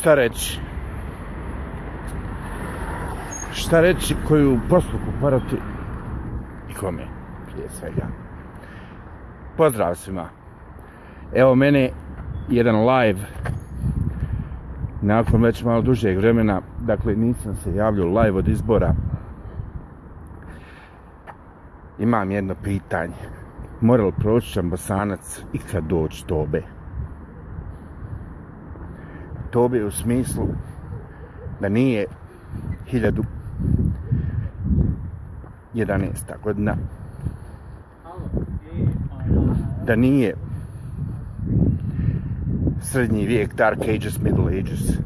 šta reći? Šta reći koju posluku parati i kome prije svega? Pozdrav svima. Evo mene jedan live nakon već malo dužeg vremena, dakle nisam se javljao live od izbora. Imam jedno pitanje. Mora li proći bosanac ikad doći tobe? Tobe u smislu da nije 1011. godina da nije srednji vijek, dark ages, middle ages,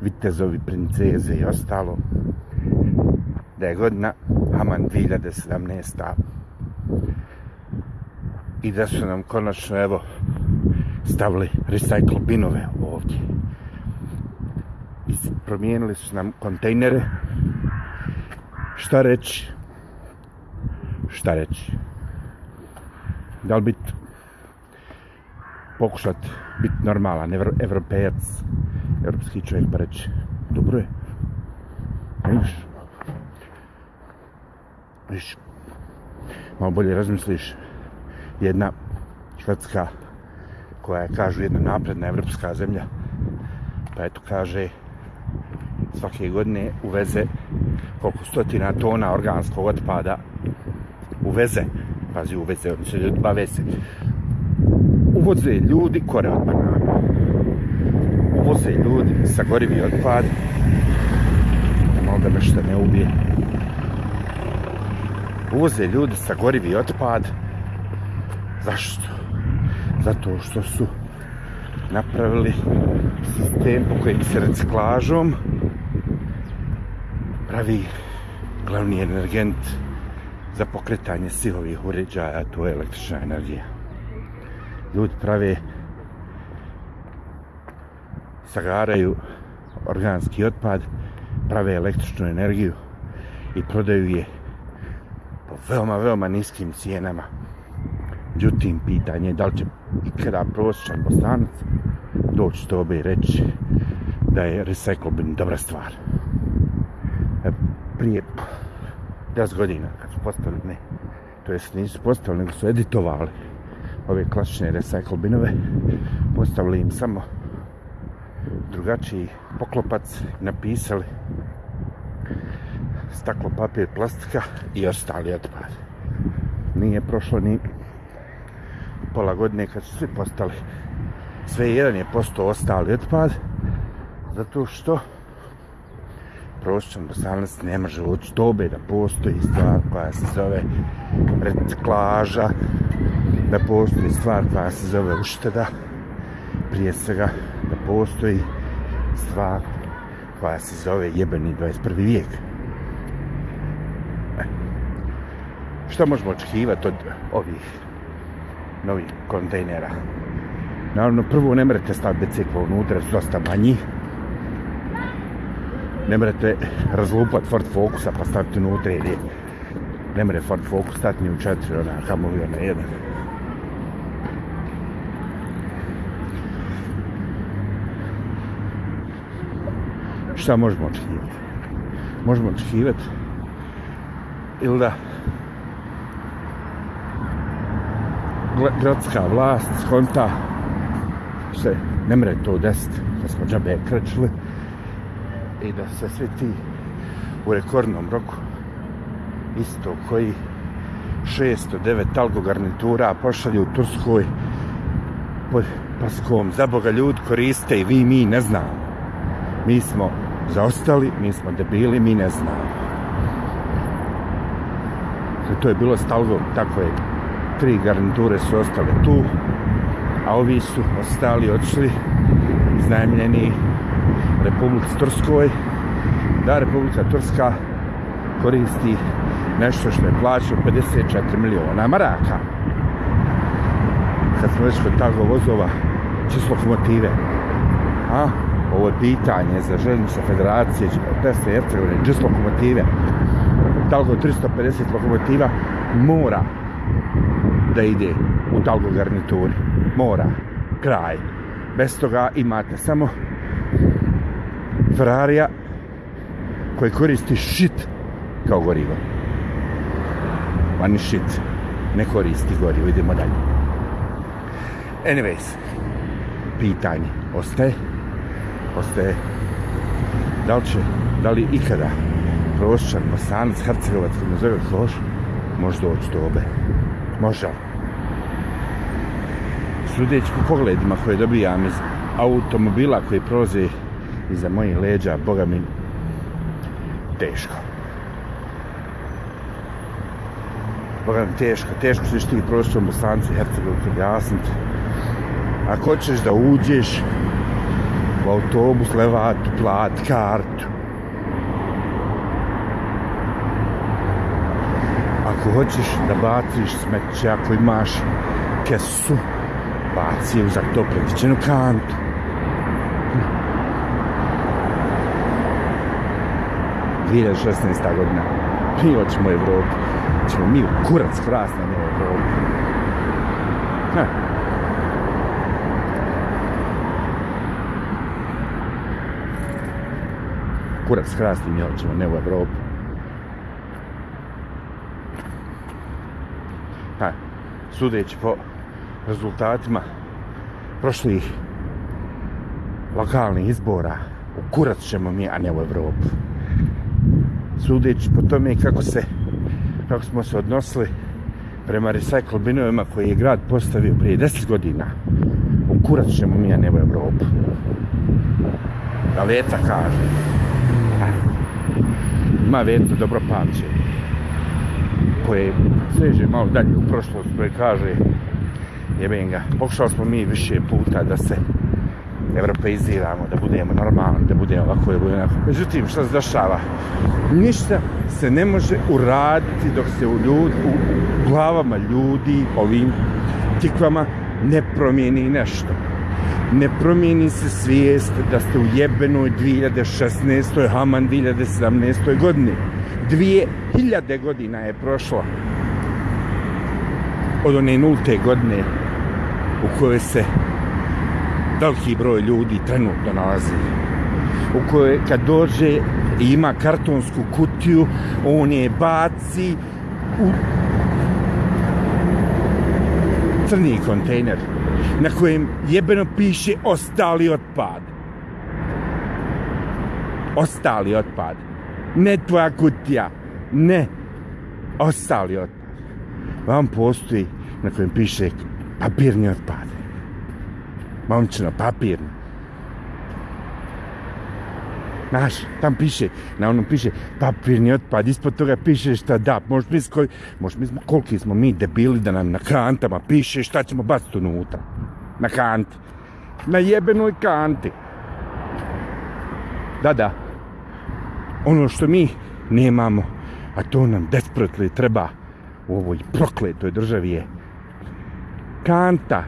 vitezovi, princeze i ostalo, da je godina Haman 2017. I da su nam konačno, evo, stavili recycle binove ovdje promijenili su nam kontejnere. Šta reći? Šta reći? Da li biti pokušat biti normalan evropejac, evropski čovjek pa reći dobro je. Viš? Viš? Malo bolje razmisliš jedna švedska koja je, kažu, jedna napredna evropska zemlja pa eto kaže svake godine uveze koliko stotina tona organskog otpada. Uveze. Pazi uveze oni se bave se. Uvoze ljudi kore od banana. Uvoze ljudi sa gorivi otpad. Malo da me što ne ubije. Uvoze ljudi sa gorivi otpad. Zašto? Zato što su napravili sistem po kojim se reciklažom pravi glavni energent za pokretanje silovih uređaja, to je električna energija. Ljudi prave sagaraju organski otpad, prave električnu energiju i prodaju je po veoma, veoma niskim cijenama. Međutim, pitanje je da li će ikada prosječan bosanac doći to bi reći da je recyclobin dobra stvar. E, prije 10 godina kad su postavili, ne, to jest nisu postavili, nego su editovali ove klasične recycle binove, postavili im samo drugačiji poklopac, napisali staklo, papir, plastika i ostali otpad. Nije prošlo ni pola godine kad su svi postali sve jedan je postao ostali otpad zato što prosječan bosanac ne može od dobe da postoji stvar koja se zove reciklaža da postoji stvar koja se zove ušteda prije svega da postoji stvar koja se zove jebeni 21. vijek e, što možemo očekivati od ovih novih kontejnera Naravno, prvo ne morate staviti bicikl unutra, su dosta manji. Ne morate razlupati Ford Focusa pa staviti unutra, jer je ne more Ford Focus stati ni u četiri, ona kamo li ona jedan. Šta možemo očekivati? Možemo očekivati ili da gradska vlast skonta se ne mre to desiti da smo džabe krećili i da se svi ti u rekordnom roku isto koji 609 talgo garnitura pošalju u Turskoj pod paskom. Za Boga ljud koriste i vi mi ne znamo. Mi smo zaostali mi smo debili mi ne znamo. To je bilo stalgo tako je. Tri garniture su ostale tu a ovi su ostali, otišli iznajemljeni Republici Turskoj, da Republika Turska koristi nešto što je plaćao 54 miliona maraka. Kad smo već kod tako vozova, čisto lokomotive. A, ovo je pitanje za željnice federacije, Tesla i Hercegovine, čisto lokomotive. Talgo 350 lokomotiva mora da ide u talgo garnituri. Mora. Kraj. Bez toga imate samo Ferrarija koji koristi shit kao gorivo. Ani shit. Ne koristi gorivo. Idemo dalje. Anyways. Pitanje. Ostaje. Ostaje. Da li će, da li ikada Prošćan, Bosanac, Hercegovac, kako nazove Kloš, može doći do obe. Može. Sudeći po pogledima koje dobijam iz automobila koji prolaze iza mojih leđa, boga mi, teško. Boga mi, teško. Teško ćeš ti prostorom u Bosanci, Hercegovac, objasniti. Ako hoćeš da uđeš u autobus, levat, plat, kartu, ako hoćeš da baciš smeće, ako imaš kesu, baci je u to kantu. 2016. godina. Mi hoćemo u Evropu. Hoćemo mi u kurac hrast na njoj Evropu. Ha. Kurac hrast i mi hoćemo ne u Evropu. Ha, sudeći po rezultatima prošlih lokalnih izbora, u kurac ćemo mi, a ne u Evropu. Sudeći po tome kako se, kako smo se odnosili prema recycle binovima koji je grad postavio prije 10 godina, u kurac ćemo mi, a ne u Evropu. Da Veta kaže. Ima Veta dobro pamće koje seže malo dalje u prošlost koje kaže jebem ga, pokušali smo mi više puta da se evropeiziramo, da budemo normalni, da budemo ovako, da budemo ovako. Međutim, što se dešava? Ništa se ne može uraditi dok se u, ljud, u glavama ljudi, ovim tikvama, ne promijeni nešto. Ne promijeni se svijest da ste u jebenoj 2016. Haman 2017. godini dvije hiljade godina je prošlo od one nulte godine u kojoj se veliki broj ljudi trenutno nalazi u kojoj kad dođe i ima kartonsku kutiju on je baci u crni kontejner na kojem jebeno piše ostali otpad ostali otpad ne tvoja kutija, ne ostali otpad. Vam postoji na kojem piše papirni otpad. Momčino, papir. Znaš, tam piše, na onom piše papirni otpad, ispod toga piše šta da, možeš misliti koji, možeš misliti koliki smo mi debili da nam na kantama piše šta ćemo baciti unutra. Na kanti. Na jebenoj kanti. Da, da ono što mi nemamo, a to nam desperately treba u ovoj prokletoj državi je kanta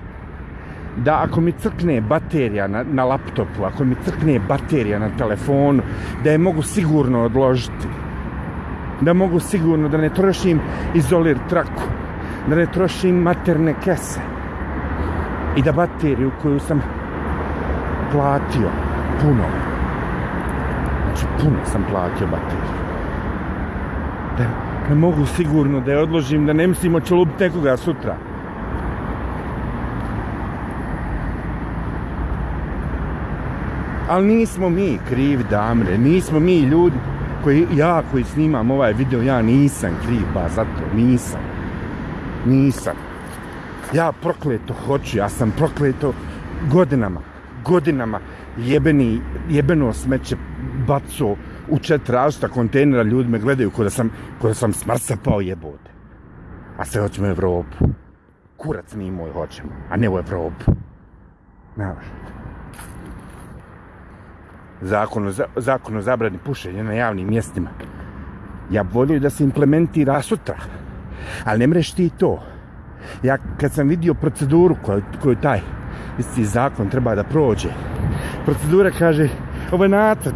da ako mi crkne baterija na, na laptopu, ako mi crkne baterija na telefonu, da je mogu sigurno odložiti. Da mogu sigurno da ne trošim izolir traku, da ne trošim materne kese. I da bateriju koju sam platio puno, Znači, puno sam platio bateriju. Da ne mogu sigurno da je odložim, da ne mislim oće lubiti nekoga sutra. Ali nismo mi krivi damre, nismo mi ljudi koji, ja koji snimam ovaj video, ja nisam kriv, ba zato nisam. Nisam. Ja prokleto hoću, ja sam prokleto godinama, godinama jebeni, jebeno smeće baco u četiri različita kontejnera, ljudi me gledaju kod da sam, kod da sam smrsa pao jebote. A sve hoćemo u Evropu. Kurac mi moj hoćemo, a ne u Evropu. Znaš. Zakon o, zakon o zabrani pušenja na javnim mjestima. Ja volio da se implementira sutra. Ali ne mreš ti to. Ja kad sam vidio proceduru koju, koju taj isti zakon treba da prođe, procedura kaže, ovo je nacrt,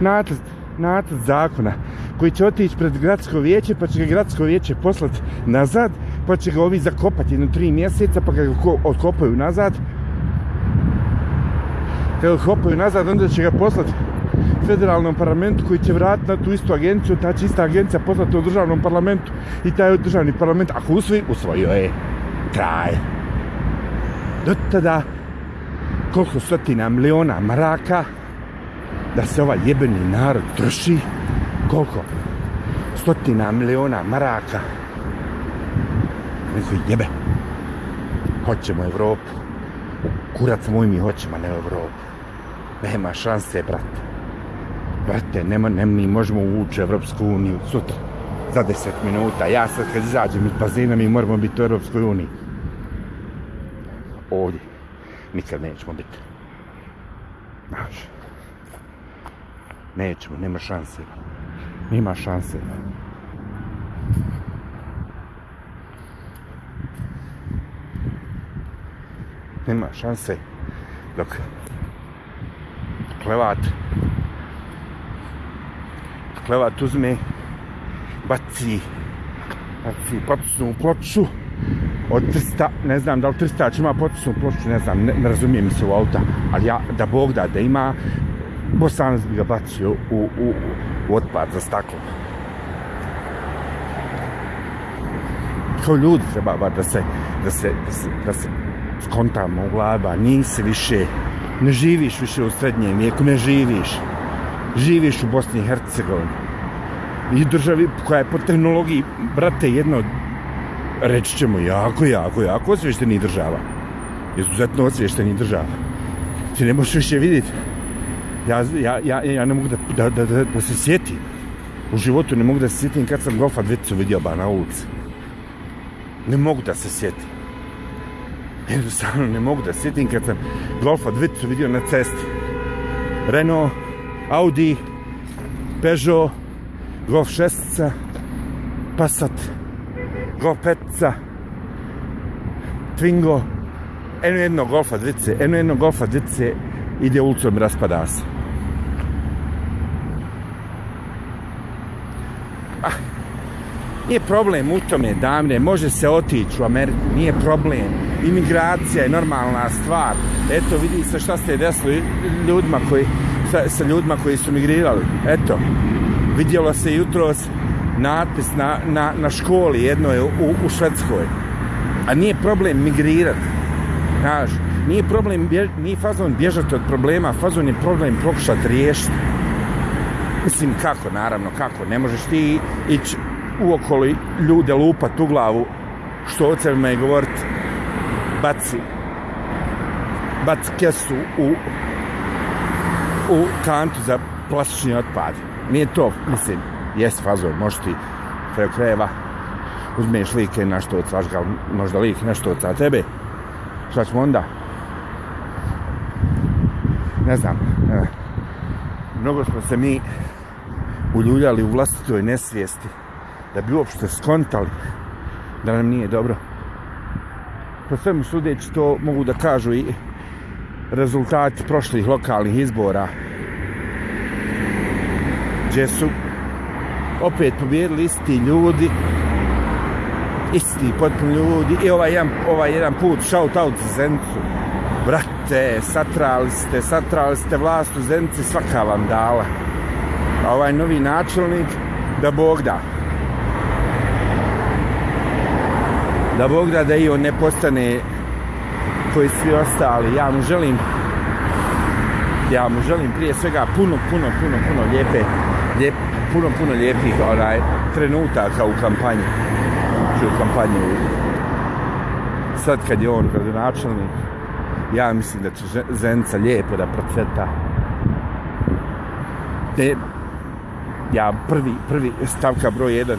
nacrt, nacrt zakona koji će otići pred gradsko vijeće, pa će ga gradsko vijeće poslati nazad, pa će ga ovi zakopati jedno tri mjeseca, pa ga odkopaju nazad. Kad ga nazad, onda će ga poslati federalnom parlamentu koji će vratiti na tu istu agenciju, ta će ista agencija poslati u državnom parlamentu i taj državni parlament, ako usvoji, usvojio je. Kraj. Do tada, koliko stotina miliona maraka da se ovaj jebeni narod drži, koliko? Stotina miliona maraka. Neko jebe. Hoćemo Evropu. Kurac moj mi hoćemo, a ne Evropu. Nema šanse, brate. Brate, nema, nema, mi možemo ući u Evropsku uniju sutra. Za deset minuta. Ja sad kad izađem iz bazina mi moramo biti u Evropskoj uniji. Ovdje. Nikad nećemo biti. Znaš. Nećemo, nema šanse. Nema šanse. Nema šanse. Nema šanse Dok klevat klevat uzme baci baci potisnu ploču od 300, ne znam da li 300 ima potisnu ploču, ne znam, ne, ne razumijem se u auta, ali ja, da Bog da, da ima, Bosanac bi ga bacio u, u, u otpad za staklo. Kao ljudi treba ba, da se, da se, da se, da se skontamo u glava, nisi više, ne živiš više u srednjem vijeku, ne živiš. Živiš u Bosni i Hercegovini. I državi koja je po tehnologiji, brate, jedno reći ćemo jako, jako, jako osvješteni država. Izuzetno osvješteni država. Ti ne možeš više vidjeti. Ja, ja, ja, ja ne mogu da, da, da, da, da se sjetim. U životu ne mogu da se sjetim kad sam golfa dvicu vidio ba na ulici. Ne mogu da se sjetim. Jednostavno ne mogu da se sjetim kad sam golfa dvicu vidio na cesti. Renault, Audi, Peugeot, Golf 6, Passat, Golf 5, Twingo, eno jedno Golfa dvice, eno jedno Golfa dvice ide ulicom raspada se. Nije problem u tome, damne, može se otići u Ameriku, nije problem. Imigracija je normalna stvar. Eto, vidi se šta se desilo ljudima koji, sa, sa ljudima koji su migrirali. Eto, vidjelo se jutros natpis na, na, na školi jednoj u, u Švedskoj. A nije problem migrirati. Znaš, nije problem, bje, nije fazon bježati od problema, fazon je problem pokušati riješiti. Mislim, kako, naravno, kako. Ne možeš ti ići uokoli ljude lupat u glavu, što ocevima me govorit, baci, baci kesu u, u kantu za plastični otpad. Nije to, mislim, jest fazor, možeš ti preko krajeva, uzmeš like na što ocaš ga, možda lik nešto od tebe, šta ćemo onda? Ne znam, ne. mnogo smo se mi uljuljali u vlastitoj nesvijesti da bi uopšte skontali da nam nije dobro. Po svemu sudeći to mogu da kažu i rezultati prošlih lokalnih izbora. Gdje su opet pobjedili isti ljudi isti potpuno ljudi i ovaj jedan, ovaj jedan put shout out za Zencu. Brate, satrali ste satrali ste vlast u Zenci svaka vam dala. A ovaj novi načelnik da Bog da. Da Bog da da i on ne postane koji svi ostali ja mu želim ja mu želim prije svega puno, puno, puno, puno lijepe, lijep, puno, puno lijepih onaj, trenutaka u kampanji. Znači u kampanji. Sad kad je on gradonačelnik, ja mislim da će Zenica lijepo da procveta. Ne, ja prvi, prvi stavka broj jedan,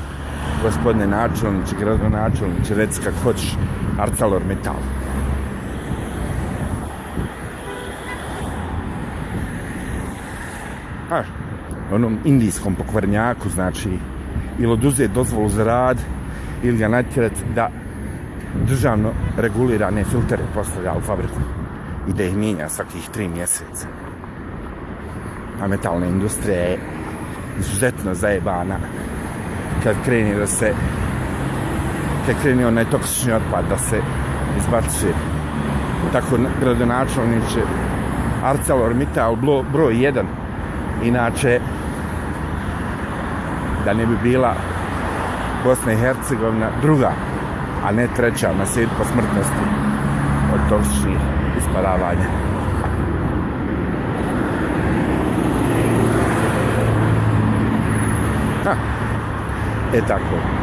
gospodine načelniče, gradonačelniče, reci kako hoćeš, Arcalor Metal. Pa, onom indijskom pokvarnjaku, znači, ili oduze dozvolu za rad, ili ga natjerat da državno regulirane filtere postavlja u fabriku i da ih mijenja svakih tri mjeseca. A metalna industrija je izuzetno zajebana kad kreni da se kad kreni onaj toksični otpad da se izbacuje tako gradonačelniče ArcelorMittal broj 1 inače da ne bi bila Bosna i Hercegovina druga a ne treća na svijet po smrtnosti od toksičnih isparavanja. Ha. E tako.